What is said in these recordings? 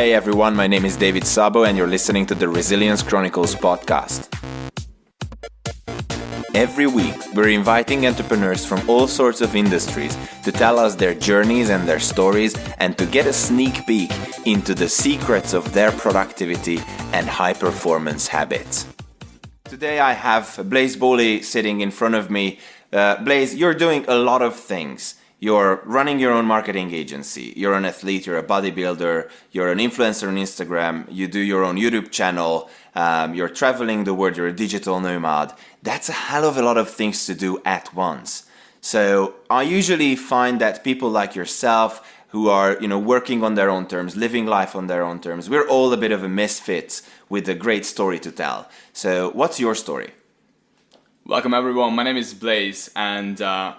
Hey everyone, my name is David Sabo, and you're listening to the Resilience Chronicles podcast. Every week, we're inviting entrepreneurs from all sorts of industries to tell us their journeys and their stories and to get a sneak peek into the secrets of their productivity and high performance habits. Today, I have Blaze Bowley sitting in front of me. Uh, Blaise, you're doing a lot of things. You're running your own marketing agency. You're an athlete. You're a bodybuilder. You're an influencer on Instagram. You do your own YouTube channel. Um, you're traveling the world. You're a digital nomad. That's a hell of a lot of things to do at once. So I usually find that people like yourself who are you know working on their own terms living life on their own terms we're all a bit of a misfit with a great story to tell so what's your story welcome everyone my name is Blaze and uh,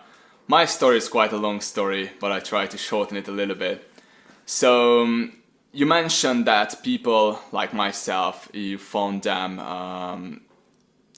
my story is quite a long story, but I try to shorten it a little bit. So, um, you mentioned that people like myself, you found them um,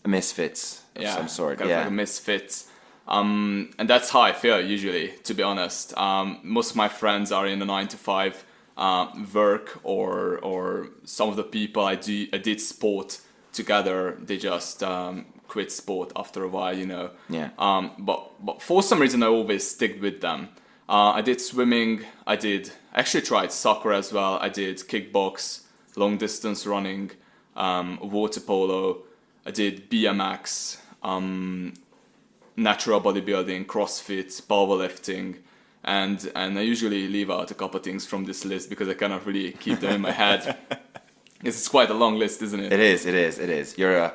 misfits of yeah, some sort. Kind yeah, of like misfits. Um, and that's how I feel usually, to be honest. Um, most of my friends are in the nine to five uh, work, or or some of the people I do I did sport together. They just um, quit sport after a while, you know. Yeah. Um, but but for some reason, I always stick with them. Uh, I did swimming. I did actually tried soccer as well. I did kickbox, long distance running, um, water polo. I did BMX, um, natural bodybuilding, CrossFit, powerlifting, and and I usually leave out a couple things from this list because I cannot really keep them in my head. It's quite a long list, isn't it? It is. It is. It is. You're a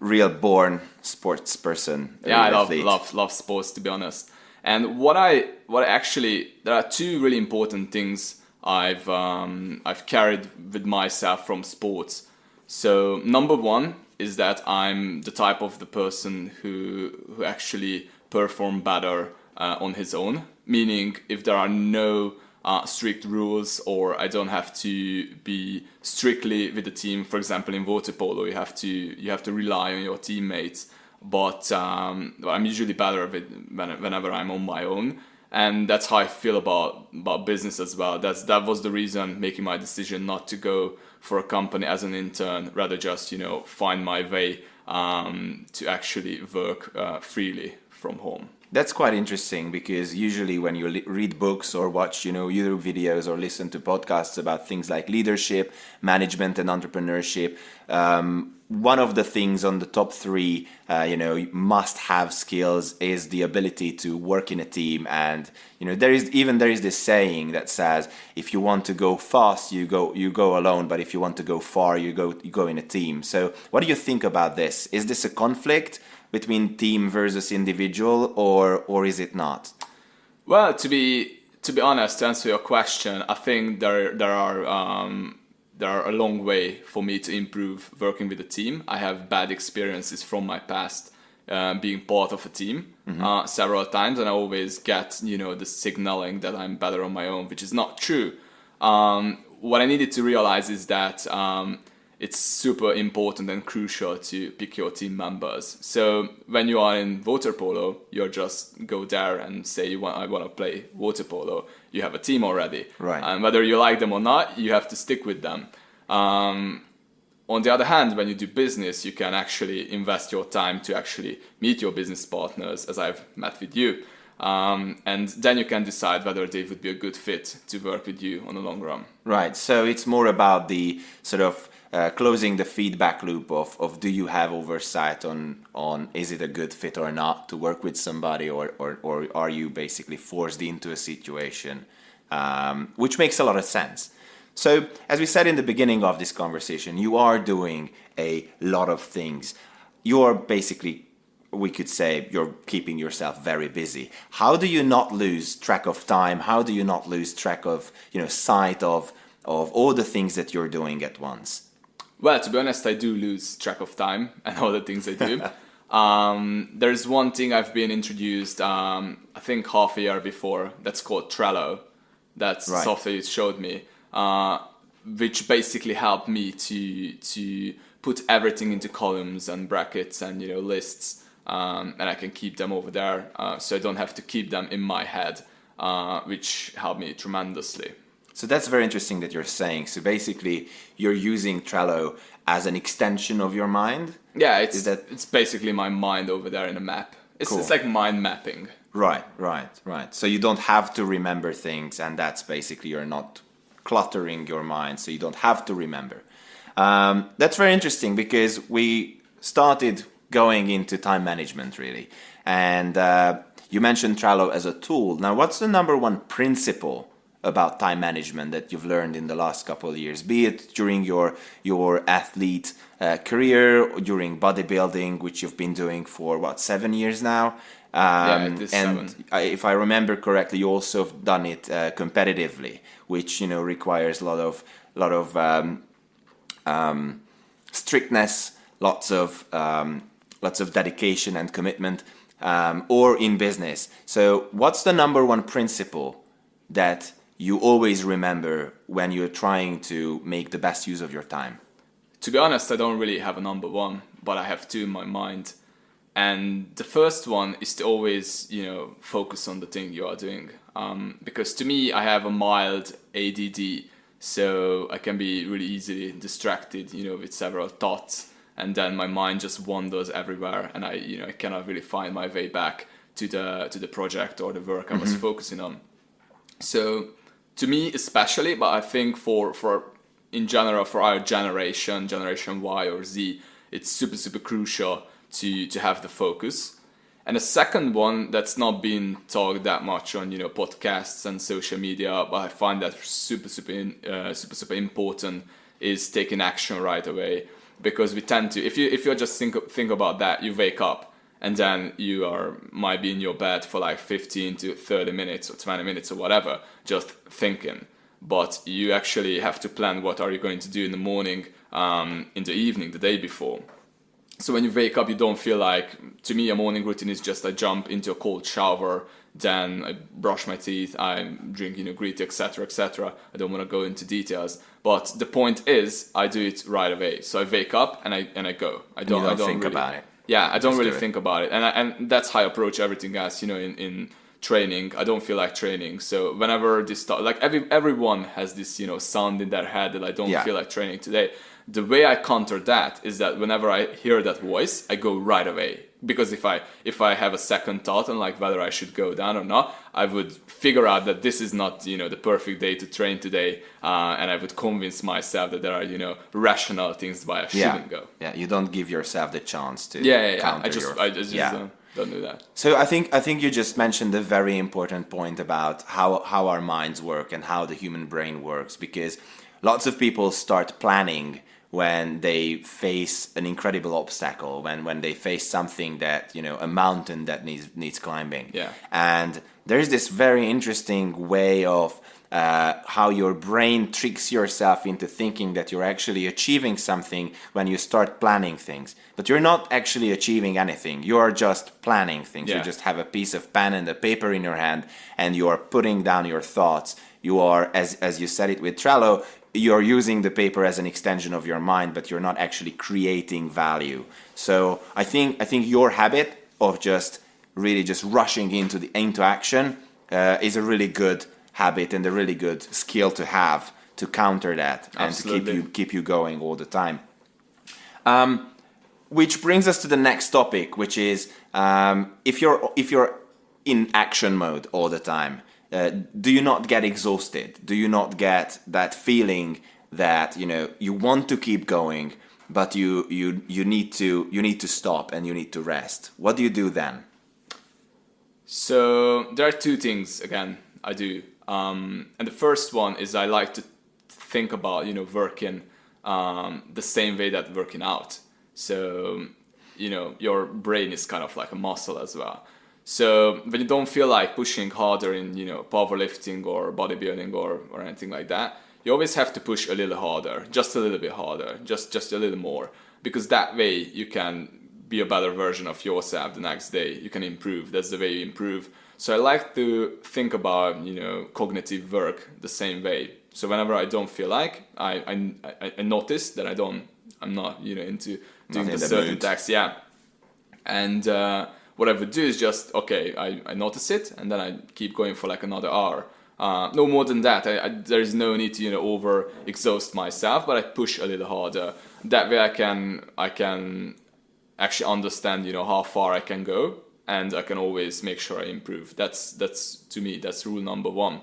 real born sports person. Yeah, I love love love sports to be honest. And what I what actually there are two really important things I've um, I've carried with myself from sports. So number one is that I'm the type of the person who who actually perform better uh, on his own. Meaning, if there are no uh, strict rules or I don't have to be strictly with the team. For example, in water polo, you have to you have to rely on your teammates. But um, I'm usually better with whenever I'm on my own, and that's how I feel about about business as well. That's that was the reason making my decision not to go for a company as an intern, rather just you know find my way um, to actually work uh, freely from home. That's quite interesting because usually when you read books or watch, you know, YouTube videos or listen to podcasts about things like leadership, management, and entrepreneurship, um, one of the things on the top three, uh, you know, must-have skills is the ability to work in a team. And you know, there is even there is this saying that says, if you want to go fast, you go you go alone, but if you want to go far, you go you go in a team. So, what do you think about this? Is this a conflict? Between team versus individual, or or is it not? Well, to be to be honest, to answer your question, I think there there are um, there are a long way for me to improve working with a team. I have bad experiences from my past. Uh, being part of a team mm-hmm. uh, several times, and I always get you know the signaling that I'm better on my own, which is not true. Um, what I needed to realize is that um, it's super important and crucial to pick your team members. So when you are in water polo, you just go there and say you want I want to play water polo. You have a team already, right? And whether you like them or not, you have to stick with them. Um, on the other hand, when you do business, you can actually invest your time to actually meet your business partners, as I've met with you. Um, and then you can decide whether they would be a good fit to work with you on the long run. Right. So it's more about the sort of uh, closing the feedback loop of, of do you have oversight on on is it a good fit or not to work with somebody or or, or are you basically forced into a situation um, which makes a lot of sense. So as we said in the beginning of this conversation you are doing a lot of things. You're basically we could say you're keeping yourself very busy. How do you not lose track of time? How do you not lose track of you know sight of of all the things that you're doing at once well, to be honest, I do lose track of time and all the things I do. um, there's one thing I've been introduced, um, I think half a year before, that's called Trello. That's right. software you showed me, uh, which basically helped me to to put everything into columns and brackets and you know lists, um, and I can keep them over there, uh, so I don't have to keep them in my head, uh, which helped me tremendously. So that's very interesting that you're saying. So basically, you're using Trello as an extension of your mind. Yeah, it's Is that- it's basically my mind over there in a map. It's, Cool. it's like mind mapping. Right, right, right. So you don't have to remember things, and that's basically you're not cluttering your mind, so you don't have to remember. Um, that's very interesting because we started going into time management really, and uh, you mentioned Trello as a tool. Now, what's the number one principle about time management that you've learned in the last couple of years, be it during your your athlete uh, career or during bodybuilding, which you've been doing for what seven years now? Um, is and. I, if I remember correctly, you also have done it uh, competitively, which you know requires a lot of lot of um, um, strictness, lots of um, lots of dedication and commitment, um, or in business. So, what's the number one principle that you always remember when you're trying to make the best use of your time? To be honest, I don't really have a number one, but I have two in my mind. And the first one is to always, you know, focus on the thing you are doing. Um, because to me, I have a mild ADD, so I can be really easily distracted, you know, with several thoughts, and then my mind just wanders everywhere, and I, you know, I cannot really find my way back to the to the project or the work I was focusing on. So to me especially, but I think for for in general for our generation, generation Y or Z, it's super super crucial to to have the focus. And the second one that's not been talked that much on you know podcasts and social media, but I find that super super uh, super super important is taking action right away because we tend to if you if you just think think about that you wake up and then you are might be in your bed for like 15 to 30 minutes or 20 minutes or whatever just thinking. But you actually have to plan what are you going to do in the morning um, in the evening the day before. So when you wake up you don't feel like to me a morning routine is just i jump into a cold shower then i brush my teeth i drink you know tea etc etc i don't want to go into details. But the point is i do it right away. So i wake up and i and i go. I don't, don't I don't think really, about it. Yeah i don't really do think about it. And I, and that's how i approach everything guys you know in in training. I don't feel like training. So whenever this stuff like every everyone has this you know sound in their head that i don't Yeah. feel like training today. The way i counter that is that whenever i hear that voice i go right away because if i if i have a second thought on like whether i should go down or not i would figure out that this is not you know the perfect day to train today uh, and i would convince myself that there are you know rational things why i shouldn't go Yeah, you don't give yourself the chance to yeah yeah, yeah. counter i just your, i just, yeah. don't, don't do that So I think I think you just mentioned a very important point about how how our minds work and how the human brain works because lots of people start planning when they face an incredible obstacle when when they face something that you know a mountain that needs needs climbing Yeah. and there's this very interesting way of uh, how your brain tricks yourself into thinking that you're actually achieving something when you start planning things. But you're not actually achieving anything. You are just planning things. You just have a piece of pen and a paper in your hand and you are putting down your thoughts. You are, as, as you said it with Trello, you're using the paper as an extension of your mind, but you're not actually creating value. So I think, I think your habit of just really just rushing into the into action uh, is a really good habit and a really good skill to have to counter that and to keep you keep you going all the time. Um, which brings us to the next topic, which is um, if you're if you're in action mode all the time, uh, do you not get exhausted? Do you not get that feeling that you know you want to keep going, but you you you need to you need to stop and you need to rest? What do you do then? So there are two things again I do, um, and the first one is I like to think about you know working um, the same way that working out. So you know your brain is kind of like a muscle as well. So when you don't feel like pushing harder in you know powerlifting or bodybuilding or or anything like that, you always have to push a little harder, just a little bit harder, just just a little more, because that way you can be a better version of yourself the next day. You can improve. That's the way you improve. So I like to think about you know cognitive work the same way. So whenever I don't feel like, I I, I- notice that I don't. I'm not you know into doing in the the certain mood. task. Yeah, and uh, what I would do is just okay, I, I notice it, and then I keep going for like another hour. Uh, no more than that. I, I, there is no need to you know over exhaust myself, but I push a little harder. That way, I can I can actually understand you know how far I can go, and I can always make sure I improve. That's that's to me that's rule number one,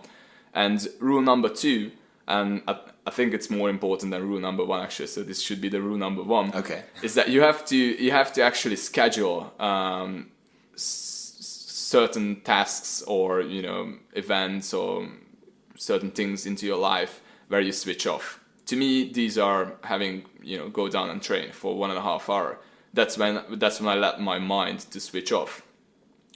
and rule number two, and I, I think it's more important than rule number one actually. So this should be the rule number one. Okay. Is that you have to you have to actually schedule. Um, certain tasks or you know events or certain things into your life where you switch off. To me, these are having you know go down and train for one and a half hour. That's when that's when I let my mind to switch off.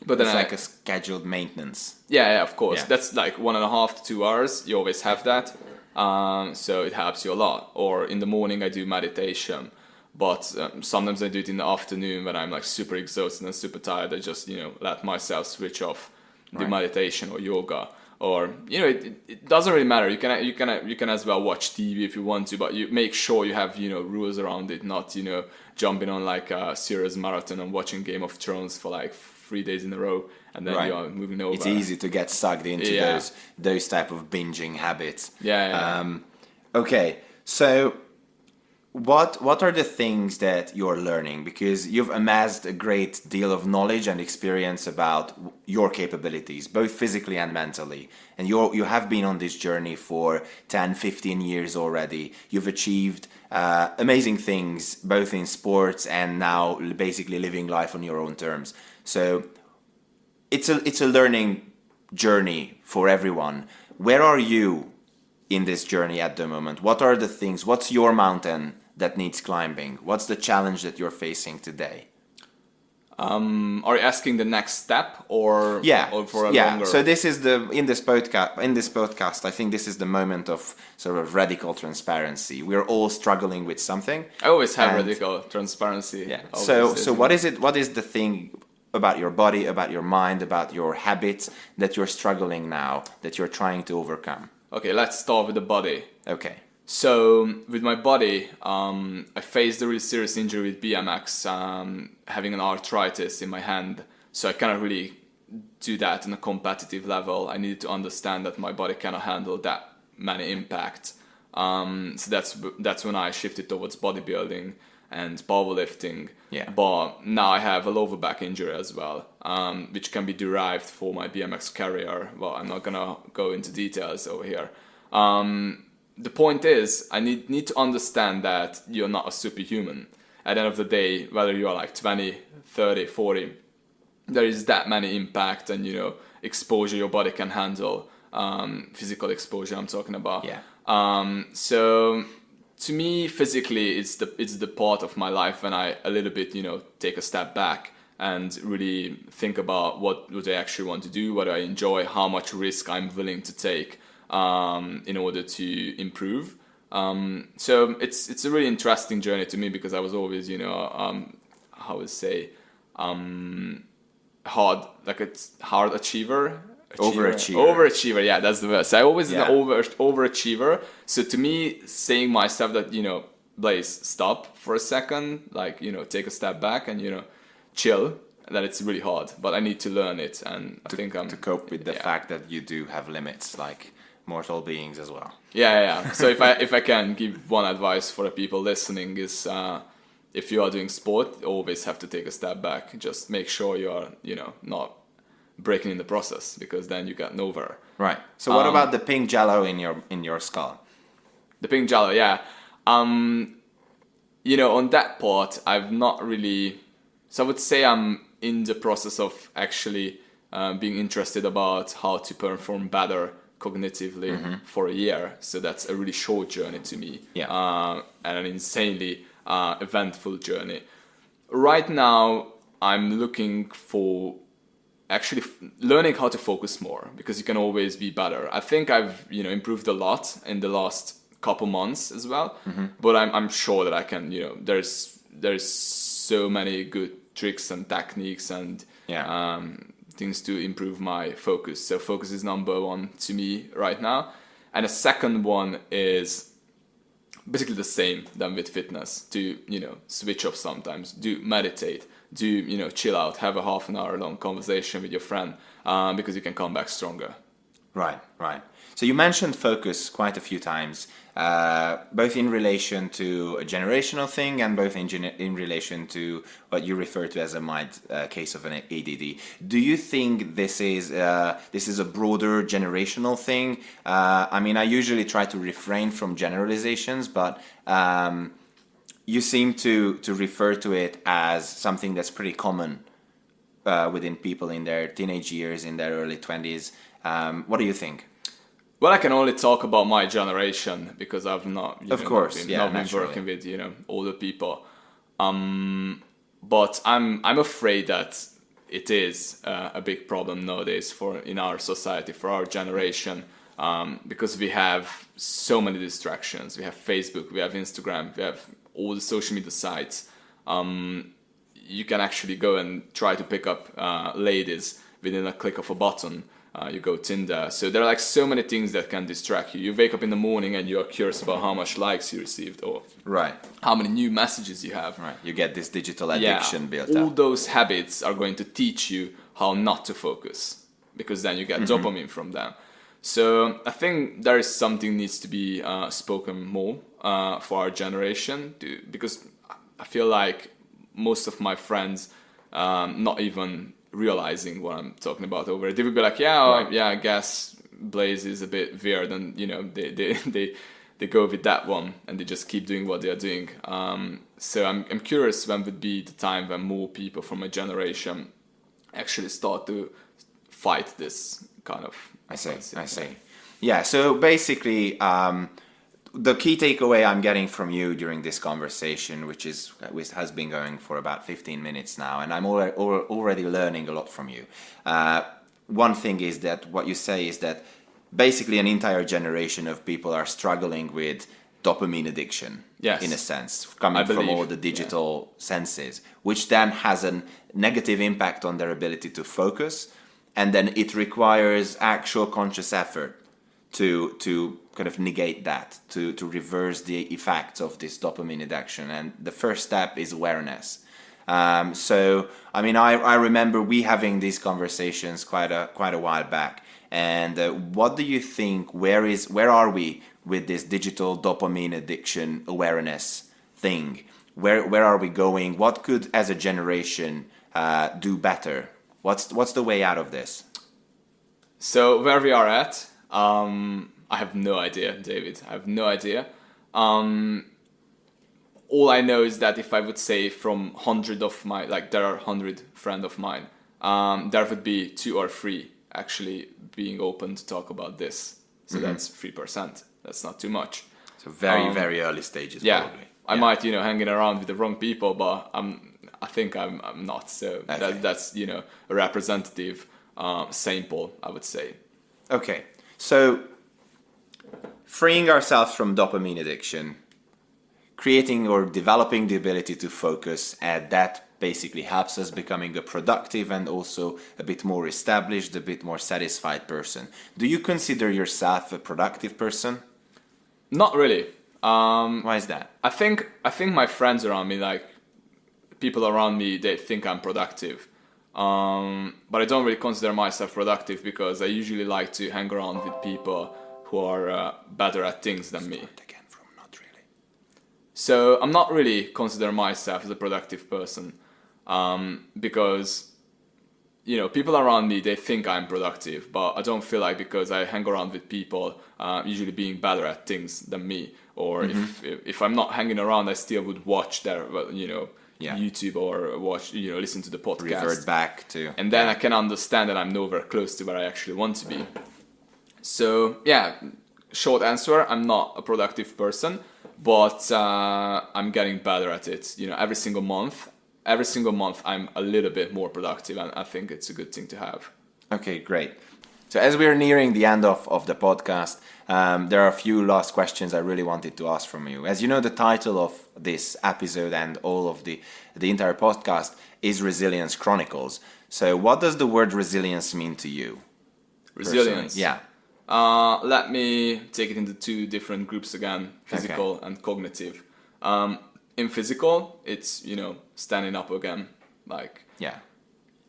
But then it's I, like a scheduled maintenance. Yeah, yeah, of course. Yeah. That's like one and a half to two hours. You always have that, um, so it helps you a lot. Or in the morning, I do meditation but um, sometimes I do it in the afternoon when I'm like super exhausted and super tired. I just you know let myself switch off, right. meditation or yoga, or you know it, it doesn't really matter. You can you can you can as well watch TV if you want to, but you make sure you have you know rules around it, not you know jumping on like a serious marathon and watching Game of Thrones for like three days in a row and then right. you are moving over. It's easy to get sucked into yeah. those those type of binging habits. Yeah. yeah. Um, okay, so what what are the things that you're learning? Because you've amassed a great deal of knowledge and experience about your capabilities both physically and mentally. And you you have been on this journey for 10 15 years already. You've achieved uh, amazing things both in sports and now basically living life on your own terms. So it's a it's a learning journey for everyone. Where are you in this journey at the moment? What are the things what's your mountain that needs climbing? What's the challenge that you're facing today? Um, are you asking the next step or yeah. or for a yeah. longer... so this is the in this podcast in this podcast i think this is the moment of sort of radical transparency. We're all struggling with something. I always have and, radical transparency yeah. so so what is it what is the thing about your body about your mind about your habits that you're struggling now that you're trying to overcome? Okay let's start with the body. Okay so with my body, um, I faced a really serious injury with BMX, um, having an arthritis in my hand. So I cannot really do that on a competitive level. I needed to understand that my body cannot handle that many impact. Um, so that's that's when I shifted towards bodybuilding and powerlifting. Yeah. But now I have a lower back injury as well, um, which can be derived for my BMX career. Well, I'm not gonna go into details over here. Um, the point is, I need need to understand that you're not a superhuman. At the end of the day, whether you are like 20, 30, 40, there is that many impact and you know exposure your body can handle. Um, physical exposure, I'm talking about. Yeah. Um, so to me, physically, it's the it's the part of my life when I a little bit you know take a step back and really think about what what I actually want to do, what I enjoy, how much risk I'm willing to take um, in order to improve. Um, so it's it's a really interesting journey to me because I was always you know um, how would say um, hard like a hard achiever. Achiever. Overachiever. Overachiever, yeah, that's the word. So I always yeah. an over overachiever. So to me, saying myself that you know, Blaze, stop for a second, like you know, take a step back and you know, chill. That it's really hard, but I need to learn it, and to, I think I'm to cope with the yeah. fact that you do have limits, like mortal beings as well. Yeah, yeah. So if I if I can give one advice for the people listening is uh, if you are doing sport, always have to take a step back. Just make sure you are you know not breaking in the process because then you get nowhere. Right. So what um, about the pink jello in your in your skull? The pink jello, yeah. Um, you know, on that part, I've not really. So I would say I'm in the process of actually uh, being interested about how to perform better cognitively mm-hmm. for a year. So that's a really short journey to me. Yeah. Uh, and an insanely uh, eventful journey. Right now, I'm looking for actually f- learning how to focus more because you can always be better. I think I've you know improved a lot in the last couple months as well, mm-hmm. but I'm I'm sure that I can you know there's there's so many good tricks and techniques and yeah. um, things to improve my focus. So focus is number one to me right now. And the second one is basically the same than with fitness to, you know, switch off sometimes, do meditate, do, you know, chill out, have a half an hour long conversation with your friend um, because you can come back stronger. Right, right. So you mentioned focus quite a few times, uh, both in relation to a generational thing and both in, in relation to what you refer to as a mild uh, case of an ADD. Do you think this is uh, this is a broader generational thing? Uh, I mean, I usually try to refrain from generalizations, but um, you seem to to refer to it as something that's pretty common uh, within people in their teenage years, in their early twenties. Um, what do you think? Well, I can only talk about my generation because I've not, you Of know, course, not been, yeah, not been naturally. working with you know older people. Um, but I'm I'm afraid that it is uh, a big problem nowadays for in our society for our generation um, because we have so many distractions. We have Facebook, we have Instagram, we have all the social media sites. Um, you can actually go and try to pick up uh, ladies within a click of a button. Uh, you go Tinder. So there are like so many things that can distract you. You wake up in the morning and you are curious about how much likes you received or Right, how many new messages you have. right. You get this digital addiction built all up. those habits are going to teach you how not to focus because then you get Mm-hmm. dopamine from them. So I think there is something needs to be uh, spoken more uh, for our generation to, because I feel like most of my friends um, not even realizing what I'm talking about over it. They would be like, yeah, oh, yeah, I guess Blaze is a bit weird, and you know they they they, they go with that one and they just keep doing what they are doing. Um, so I'm I'm curious when would be the time when more people from a generation actually start to fight this kind of. I see. I see. Yeah. So basically, um, the key takeaway I'm getting from you during this conversation, which is which has been going for about 15 minutes now, and I'm already, already learning a lot from you. Uh, one thing is that what you say is that basically an entire generation of people are struggling with dopamine addiction. Yes. In a sense, coming from all the digital senses, which then has a negative impact on their ability to focus, and then it requires actual conscious effort to to kind of negate that, to to reverse the effects of this dopamine addiction. And the first step is awareness. Um, so, I mean, I, I remember we having these conversations quite a quite a while back. And uh, what do you think? Where is where are we with this digital dopamine addiction awareness thing? Where where are we going? What could, as a generation, uh, do better? What's what's the way out of this? So where we are at, um, I have no idea, David. I have no idea. Um, all I know is that if I would say from hundred of my like there are hundred friend of mine, um, there would be two or three actually being open to talk about this. So that's three percent. That's not too much. So very Um, very early stages. Yeah, probably. I Yeah. might you know hanging around with the wrong people, but I'm I think I'm I'm not. So Okay. that, that's you know a representative uh, sample, I would say. Okay, so freeing ourselves from dopamine addiction, creating or developing the ability to focus, and that basically helps us becoming a productive and also a bit more established, a bit more satisfied person. Do you consider yourself a productive person? Not really. Um, Why is that? I think I think my friends around me, like people around me, they think I'm productive. Um, but I don't really consider myself productive because I usually like to hang around with people who are uh, better at things than me. Again, from not really. So I'm not really consider myself as a productive person um, because you know people around me they think I'm productive, but I don't feel like because I hang around with people uh, usually being better at things than me, or if, if if I'm not hanging around, I still would watch their you know Yeah. YouTube or watch you know listen to the podcast Revert back to. and then I can understand that I'm nowhere close to where I actually want to be. So yeah, short answer: I'm not a productive person, but uh, I'm getting better at it. You know, every single month, every single month, I'm a little bit more productive, and I think it's a good thing to have. Okay, great. So as we are nearing the end of, of the podcast, um, there are a few last questions I really wanted to ask from you. As you know, the title of this episode and all of the the entire podcast is Resilience Chronicles. So, what does the word resilience mean to you? personally? Resilience. Yeah. Uh, let me take it into two different groups again: physical and cognitive. Um, in physical, it's you know standing up again, like Yeah.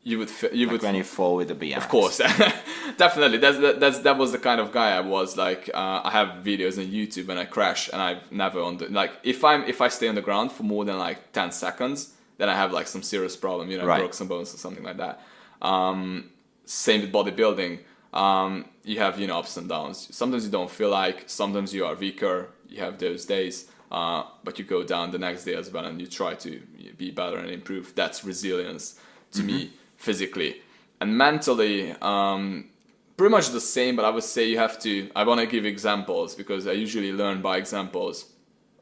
You would you Like would when you fall with the BMX. of course, definitely. That's that, that's that was the kind of guy I was. Like uh, I have videos on YouTube when I crash, and I've never on the like if I'm if I stay on the ground for more than like ten seconds, then I have like some serious problem. You know, Right. broke some bones or something like that. Um, same with bodybuilding. Um, you have you know ups and downs. Sometimes you don't feel like. Sometimes you are weaker. You have those days. Uh, but you go down the next day as well, and you try to be better and improve. That's resilience to me physically and mentally. Um, pretty much the same, but I would say you have to. I want to give examples because I usually learn by examples.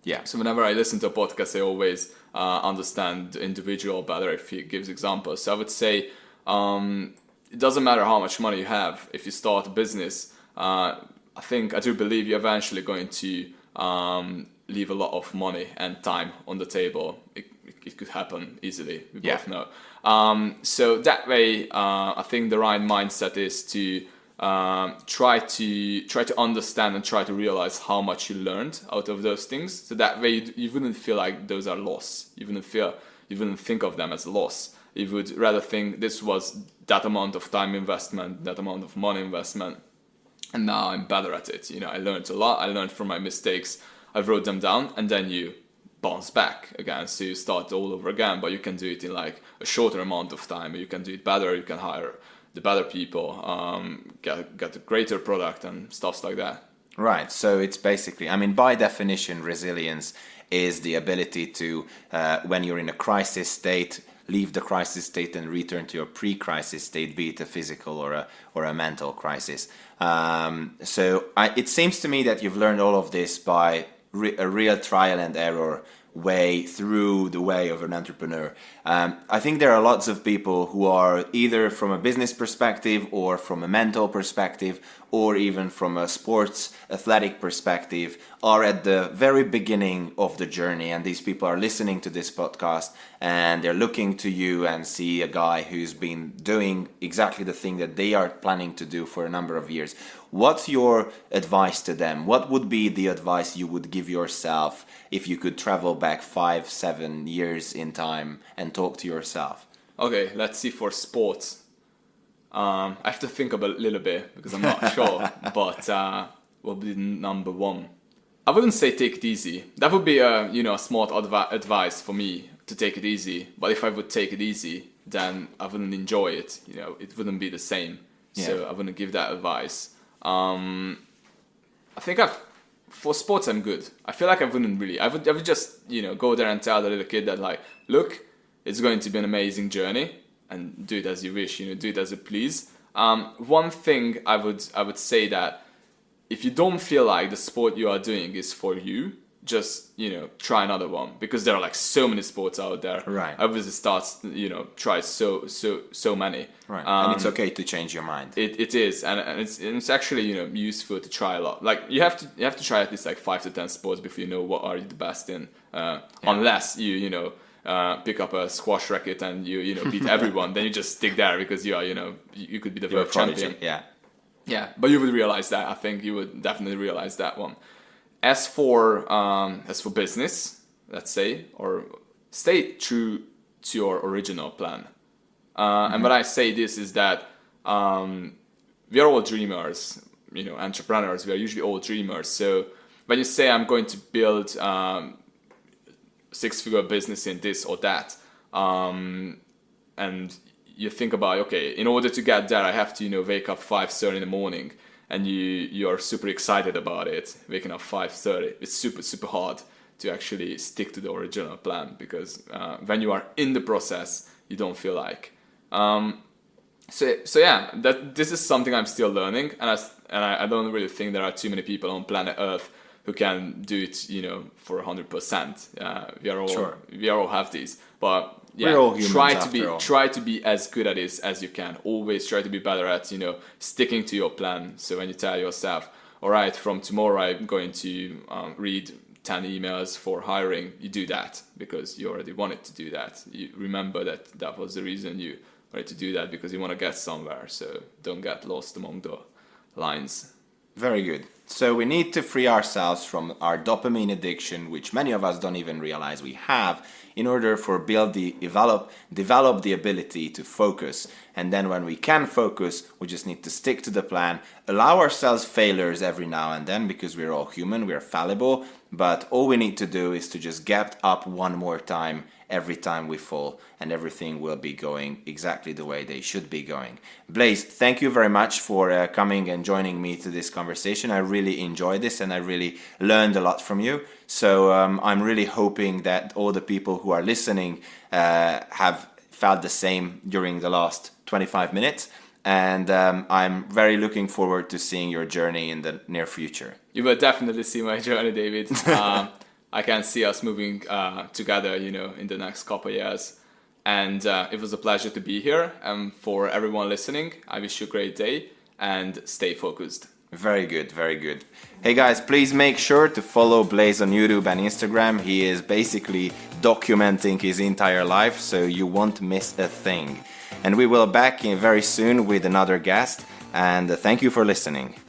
Yeah. So whenever I listen to a podcast, I always uh, understand the individual better if he gives examples. So I would say um, it doesn't matter how much money you have if you start a business. Uh, I think I do believe you're eventually going to um, leave a lot of money and time on the table. It, it, could happen easily. We Yeah. both know. Um, so that way, uh, I think the right mindset is to um, try to try to understand and try to realize how much you learned out of those things. So that way, you, you wouldn't feel like those are loss. You wouldn't feel you wouldn't think of them as loss. You would rather think this was that amount of time investment, that amount of money investment, and now I'm better at it. You know, I learned a lot. I learned from my mistakes. I wrote them down, and then you bounce back again. So you start all over again, but you can do it in like a shorter amount of time. You can do it better. You can hire the better people, um, get get a greater product and stuffs like that. Right. So it's basically, I mean, by definition, resilience is the ability to, uh, when you're in a crisis state, leave the crisis state and return to your pre-crisis state, be it a physical or a or a mental crisis. Um, so I, it seems to me that you've learned all of this by a real trial and error way through the way of an entrepreneur. Um, I think there are lots of people who are either from a business perspective or from a mental perspective or even from a sports athletic perspective are at the very beginning of the journey and these people are listening to this podcast and they're looking to you and see a guy who's been doing exactly the thing that they are planning to do for a number of years what's your advice to them what would be the advice you would give yourself if you could travel back five seven years in time and talk to yourself Okay, let's see for sports. Um, I have to think about a little bit because I'm not sure, but uh, what would be number one? I wouldn't say take it easy. That would be a you know a smart advi- advice for me to take it easy. But if I would take it easy, then I wouldn't enjoy it. You know, it wouldn't be the same. So Yeah. I wouldn't give that advice. Um, I think I've for sports I'm good. I feel like I wouldn't really. I would I would just you know go there and tell the little kid that like, look, it's going to be an amazing journey, and do it as you wish. You know, do it as you please. Um, one thing I would I would say that if you don't feel like the sport you are doing is for you, just you know try another one because there are like so many sports out there. Right. Obviously start you know try so so so many. right Um, and it's okay to change your mind it, it is, and, and it's and it's actually you know useful to try a lot. Like you have to you have to try at least like five to ten sports before you know what are you the best in. Uh, Unless you you know uh, pick up a squash racket and you you know beat everyone, then you just stick there because you are you know you you could be the You're world champion. yeah Yeah, but you would realize that. I think you would definitely realize that one. As for um, as for business, let's say, or stay true to your original plan. Uh, And when I say this is that um, we are all dreamers, you know, entrepreneurs. We are usually all dreamers. So when you say I'm going to build um, six-figure business in this or that, um, and you think about okay, in order to get there, I have to you know wake up five thirty in the morning, and you you are super excited about it, waking up five thirty. It's super super hard to actually stick to the original plan because uh, when you are in the process, you don't feel like. Um, so so yeah, that this is something I'm still learning, and I and I, I don't really think there are too many people on planet Earth who can do it, you know, for hundred percent. Uh, we are all Sure. we are all have these, but yeah, We're all humans try to be all. try to be as good at this as you can. Always try to be better at you know sticking to your plan. So when you tell yourself, all right, from tomorrow I'm going to um, read. 10 emails for hiring you do that because you already wanted to do that you remember that that was the reason you wanted to do that because you want to get somewhere so don't get lost among the lines Very good. So we need to free ourselves from our dopamine addiction, which many of us don't even realize we have, in order for build the develop develop the ability to focus. And then when we can focus, we just need to stick to the plan, allow ourselves failures every now and then because we're all human, we're fallible, but all we need to do is to just get up one more time every time we fall and everything will be going exactly the way they should be going. Blaze, thank you very much for uh, coming and joining me to this conversation. I really enjoyed this and I really learned a lot from you. So um, I'm really hoping that all the people who are listening uh, have felt the same during the last 25 minutes and um, I'm very looking forward to seeing your journey in the near future. You will definitely see my journey, David. um, I can see us moving uh, together, you know, in the next couple years. And uh, it was a pleasure to be here. And for everyone listening, I wish you a great day and stay focused. Very good, very good. Hey guys, please make sure to follow Blaze on YouTube and Instagram. He is basically documenting his entire life, so you won't miss a thing. And we will back in very soon with another guest. And thank you for listening.